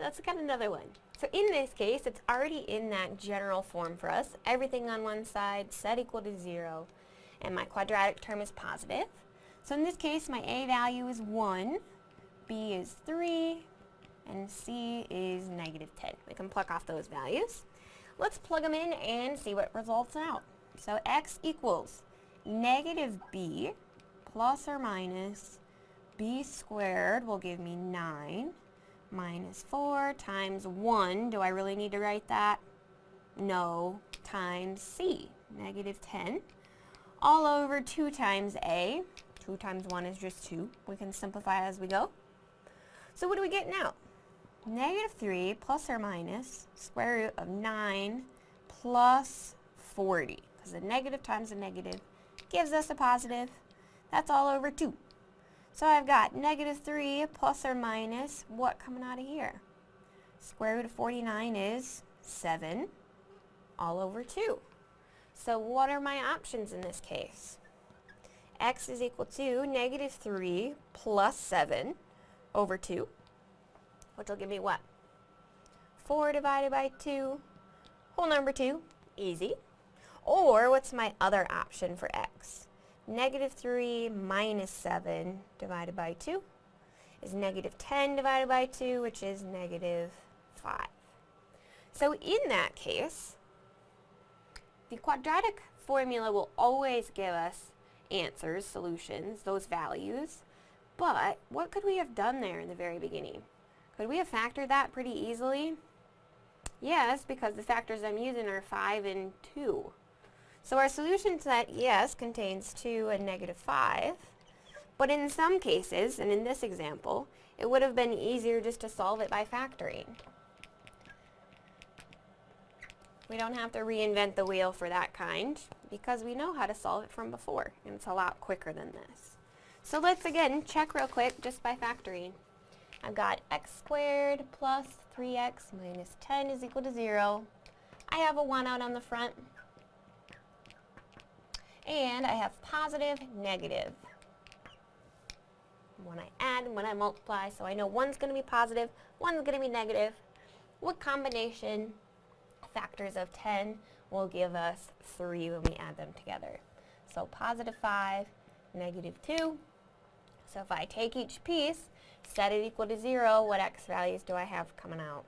let's look at another one. So in this case, it's already in that general form for us. Everything on one side set equal to 0, and my quadratic term is positive. So in this case, my a value is 1, b is 3, and c is negative 10. We can pluck off those values. Let's plug them in and see what results out. So x equals negative b plus or minus b squared will give me 9 minus 4 times 1. Do I really need to write that? No. Times c, negative 10. All over 2 times a. 2 times 1 is just 2. We can simplify as we go. So what do we get now? Negative 3 plus or minus square root of 9 plus 40. Because a negative times a negative gives us a positive. That's all over 2. So I've got negative 3 plus or minus what coming out of here? Square root of 49 is 7 all over 2. So what are my options in this case? x is equal to negative 3 plus 7 over 2, which will give me what? 4 divided by 2, whole number 2, easy. Or what's my other option for x? Negative 3 minus 7 divided by 2 is negative 10 divided by 2, which is negative 5. So in that case, the quadratic formula will always give us answers, solutions, those values, but what could we have done there in the very beginning? Could we have factored that pretty easily? Yes, because the factors I'm using are 5 and 2. So our solution set, yes, contains 2 and negative 5, but in some cases, and in this example, it would have been easier just to solve it by factoring. We don't have to reinvent the wheel for that kind, because we know how to solve it from before, and it's a lot quicker than this. So let's again check real quick just by factoring. I've got x squared plus 3x minus 10 is equal to 0. I have a 1 out on the front, and I have positive, negative. When I add and when I multiply, so I know one's going to be positive, one's going to be negative. What combination factors of 10 will give us 3 when we add them together? So positive 5, negative 2. So if I take each piece, set it equal to 0, what x values do I have coming out?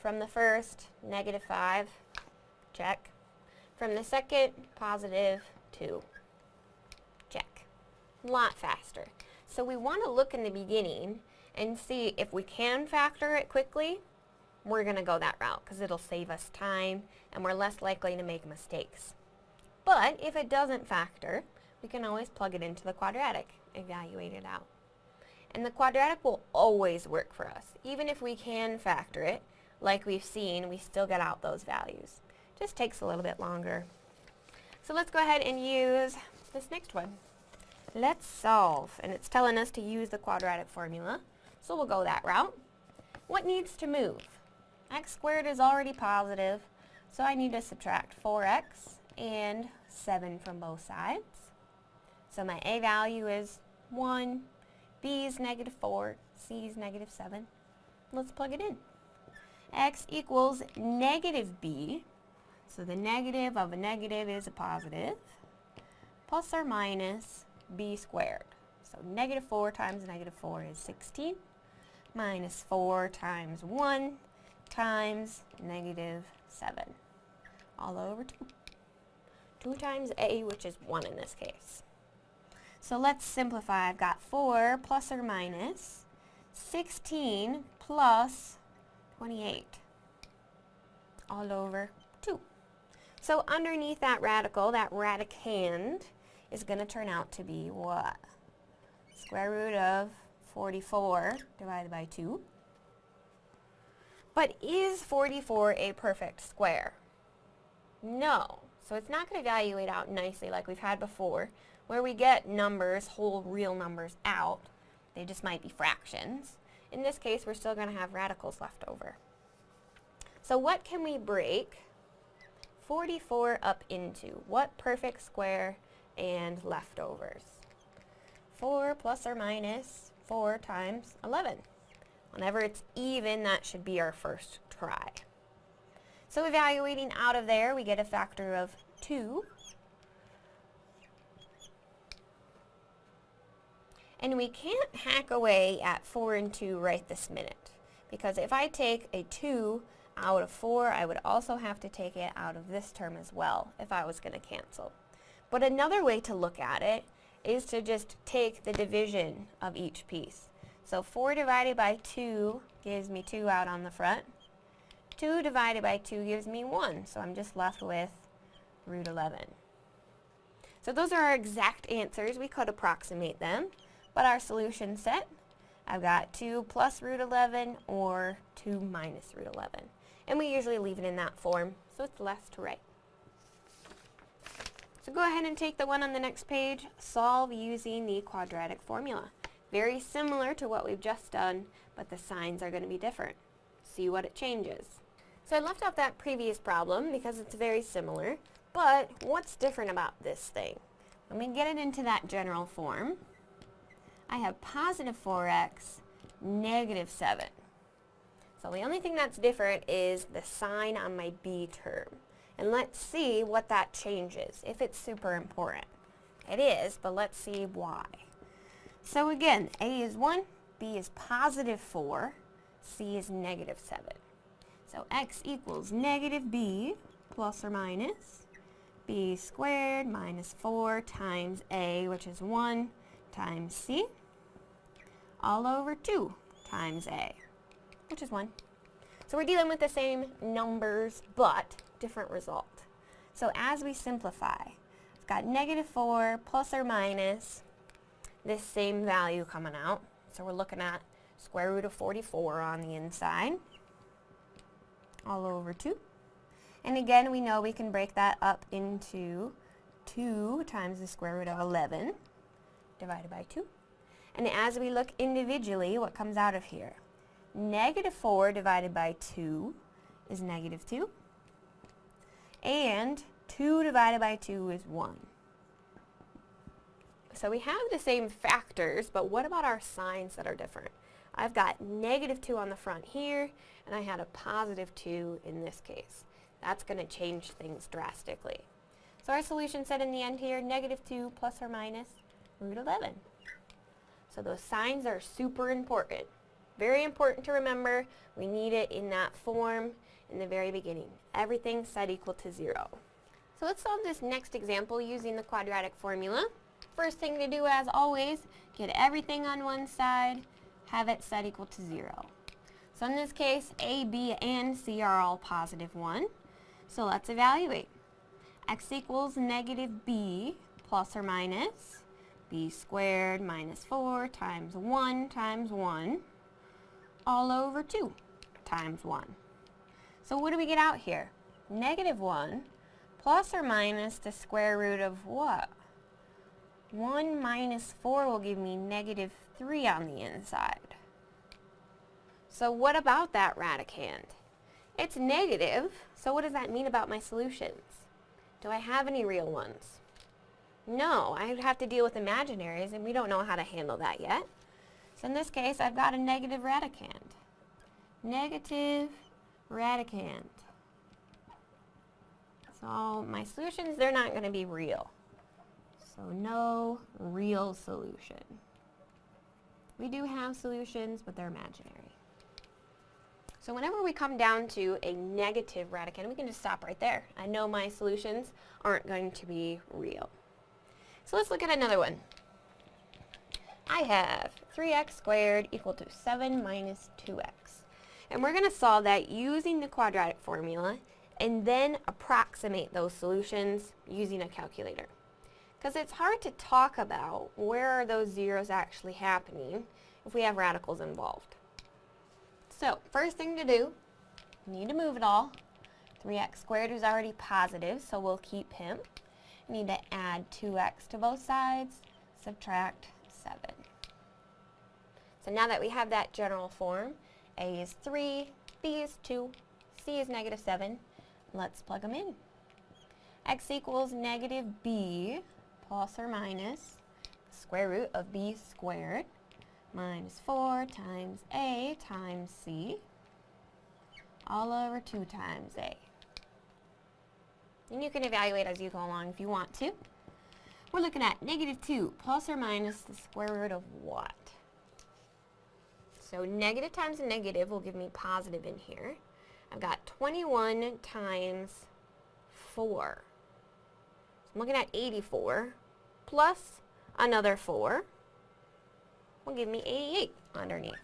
From the first, negative 5, check. From the second, positive 2. Check. A lot faster. So we want to look in the beginning and see if we can factor it quickly, we're going to go that route because it'll save us time and we're less likely to make mistakes. But if it doesn't factor, we can always plug it into the quadratic, evaluate it out. And the quadratic will always work for us. Even if we can factor it, like we've seen, we still get out those values. Just takes a little bit longer. So let's go ahead and use this next one. Let's solve, and it's telling us to use the quadratic formula, so we'll go that route. What needs to move? x squared is already positive, so I need to subtract 4x and 7 from both sides. So my a value is 1, b is negative 4, c is negative 7. Let's plug it in. x equals negative b so the negative of a negative is a positive, plus or minus b squared. So negative 4 times negative 4 is 16, minus 4 times 1 times negative 7, all over 2. 2 times a, which is 1 in this case. So let's simplify. I've got 4 plus or minus 16 plus 28, all over 2. So underneath that radical, that radicand is going to turn out to be what? Square root of 44 divided by 2. But is 44 a perfect square? No. So it's not going to evaluate out nicely like we've had before, where we get numbers, whole real numbers out. They just might be fractions. In this case, we're still going to have radicals left over. So what can we break 44 up into? What perfect square and leftovers? 4 plus or minus 4 times 11. Whenever it's even, that should be our first try. So evaluating out of there, we get a factor of 2. And we can't hack away at 4 and 2 right this minute. Because if I take a 2 out of 4, I would also have to take it out of this term as well if I was going to cancel. But another way to look at it is to just take the division of each piece. So 4 divided by 2 gives me 2 out on the front. 2 divided by 2 gives me 1, so I'm just left with root 11. So those are our exact answers. We could approximate them, but our solution set, I've got 2 plus root 11 or 2 minus root 11. And we usually leave it in that form, so it's less to write. So go ahead and take the one on the next page, solve using the quadratic formula. Very similar to what we've just done, but the signs are going to be different. See what it changes. So I left off that previous problem because it's very similar, but what's different about this thing? When we get it into that general form, I have positive 4x, negative 7. So the only thing that's different is the sign on my b term. And let's see what that changes, if it's super important. It is, but let's see why. So again, A is 1, B is positive 4, C is negative 7. So x equals negative b plus or minus b squared minus 4 times a, which is 1, times c, all over 2 times a, which is 1. So we're dealing with the same numbers, but different result. So as we simplify, I've got negative 4 plus or minus this same value coming out. So we're looking at square root of 44 on the inside, all over 2. And again, we know we can break that up into 2 times the square root of 11 divided by 2. And as we look individually, what comes out of here? Negative 4 divided by 2 is negative 2. And 2 divided by 2 is 1. So we have the same factors, but what about our signs that are different? I've got negative 2 on the front here, and I had a positive 2 in this case. That's going to change things drastically. So our solution set in the end here, negative 2 plus or minus root 11. So those signs are super important. Very important to remember. We need it in that form in the very beginning. Everything set equal to 0. So let's solve this next example using the quadratic formula. First thing to do, as always, get everything on one side, have it set equal to 0. So in this case, A, B, and C are all positive 1. So let's evaluate. x equals negative b plus or minus b squared minus 4 times 1 times 1 all over 2 times 1. So what do we get out here? Negative 1 plus or minus the square root of what? 1 minus 4 will give me negative 3 on the inside. So what about that radicand? It's negative, so what does that mean about my solutions? Do I have any real ones? No, I'd have to deal with imaginaries, and we don't know how to handle that yet. So in this case, I've got a negative radicand. Negative radicand. So my solutions, they're not going to be real. So no real solution. We do have solutions, but they're imaginary. So whenever we come down to a negative radicand, we can just stop right there. I know my solutions aren't going to be real. So let's look at another one. I have 3x squared equal to 7 minus 2x. And we're going to solve that using the quadratic formula and then approximate those solutions using a calculator. Because it's hard to talk about where are those zeros actually happening if we have radicals involved. So, first thing to do, need to move it all. 3x squared is already positive, so we'll keep him. Need to add 2x to both sides, subtract 7. So now that we have that general form, a is 3, b is 2, c is negative 7, let's plug them in. x equals negative b plus or minus the square root of b squared minus 4 times a times c all over 2 times a. And you can evaluate as you go along if you want to. We're looking at negative 2 plus or minus the square root of what? So negative times a negative will give me positive in here. I've got 21 times 4. So I'm looking at 84 plus another 4 will give me 88 underneath.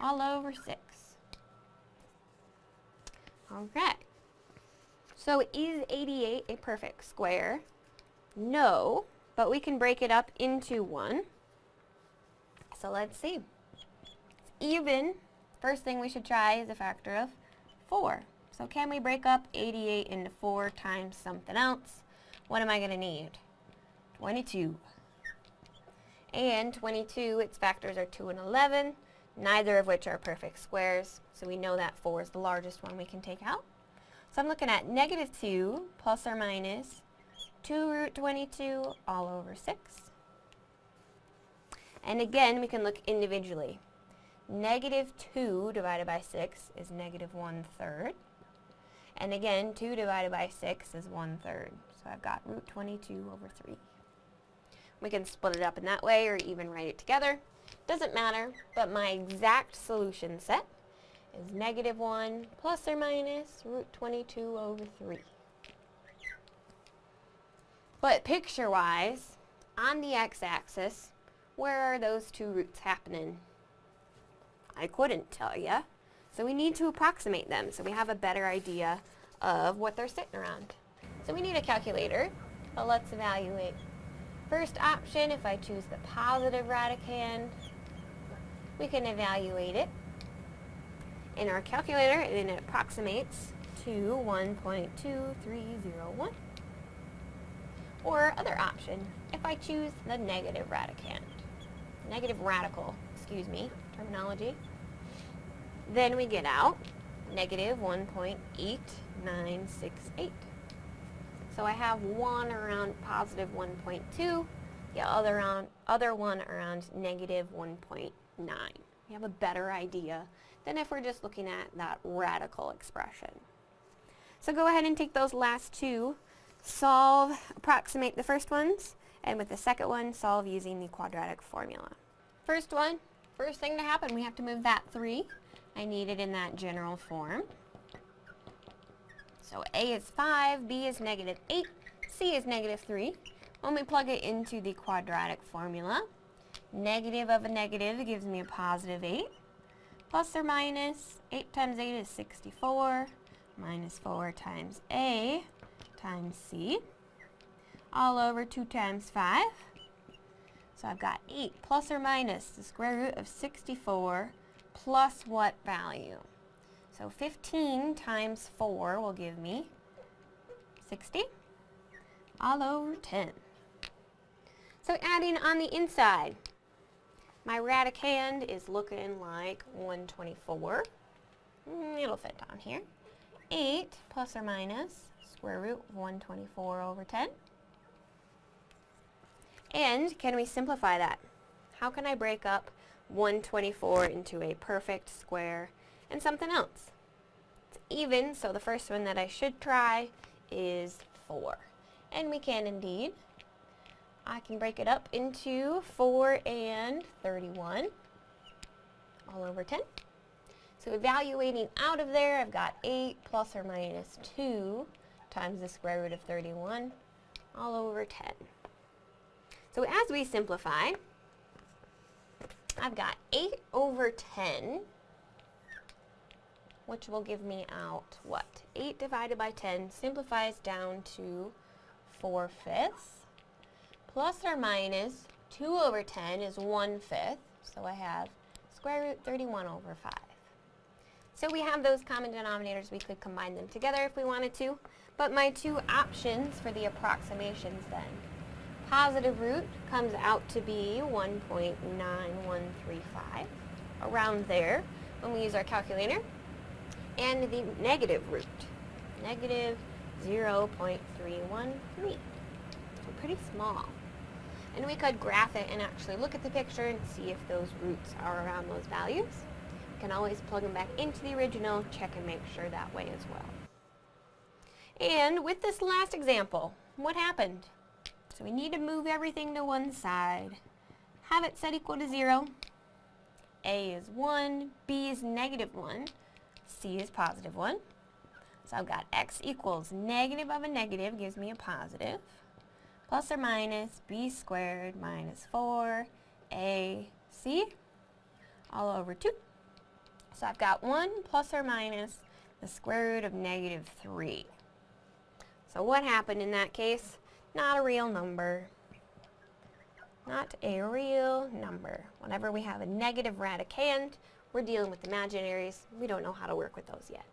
All over 6. Okay. So is 88 a perfect square? No, but we can break it up into 1. So let's see. Even. First thing we should try is a factor of 4. So can we break up 88 into 4 times something else? What am I going to need? 22. And 22, its factors are 2 and 11, neither of which are perfect squares, so we know that 4 is the largest one we can take out. So I'm looking at negative 2 plus or minus 2 root 22 all over 6. And again, we can look individually. Negative 2 divided by 6 is negative 1 third. And again, 2 divided by 6 is 1 third. So I've got root 22 over 3. We can split it up in that way or even write it together. Doesn't matter, but my exact solution set is negative 1 plus or minus root 22 over 3. But picture-wise, on the x-axis, where are those two roots happening? I couldn't tell you. So we need to approximate them so we have a better idea of what they're sitting around. So we need a calculator, but let's evaluate. First option, if I choose the positive radicand, we can evaluate it in our calculator and it approximates to 1.2301. Or other option, if I choose the negative radicand, negative radical, excuse me, terminology, then we get out negative 1.8968. So I have one around positive 1.2, the other, around, other one around negative 1.9. We have a better idea than if we're just looking at that radical expression. So go ahead and take those last two, solve, approximate the first ones, and with the second one, solve using the quadratic formula. First one, first thing to happen, we have to move that 3. I need it in that general form. So A is 5, B is negative 8, C is negative 3. When we plug it into the quadratic formula, negative of a negative gives me a positive 8. Plus or minus, 8 times 8 is 64, minus 4 times A times C, all over 2 times 5. So I've got 8 plus or minus the square root of 64 plus what value? So 15 times 4 will give me 60 all over 10. So adding on the inside, my radicand is looking like 124. Mm, it'll fit down here. 8 plus or minus square root of 124 over 10. And can we simplify that? How can I break up 124 into a perfect square and something else. It's even, so the first one that I should try is 4. And we can indeed. I can break it up into 4 and 31 all over 10. So evaluating out of there, I've got 8 plus or minus 2 times the square root of 31 all over 10. So as we simplify, I've got 8 over 10 which will give me out what? 8 divided by 10 simplifies down to 4 fifths. Plus or minus 2 over 10 is 1 fifth, so I have square root 31 over 5. So we have those common denominators, we could combine them together if we wanted to, but my two options for the approximations then. Positive root comes out to be 1.9135, around there when we use our calculator and the negative root, negative 0.313. So pretty small. And we could graph it and actually look at the picture and see if those roots are around those values. You can always plug them back into the original, check and make sure that way as well. And with this last example, what happened? So we need to move everything to one side. Have it set equal to 0. A is 1, B is negative 1, C is positive 1. So I've got x equals negative of a negative gives me a positive, plus or minus b squared minus 4 ac all over 2. So I've got 1 plus or minus the square root of negative 3. So what happened in that case? Not a real number. Not a real number. Whenever we have a negative radicand, we're dealing with imaginaries. We don't know how to work with those yet.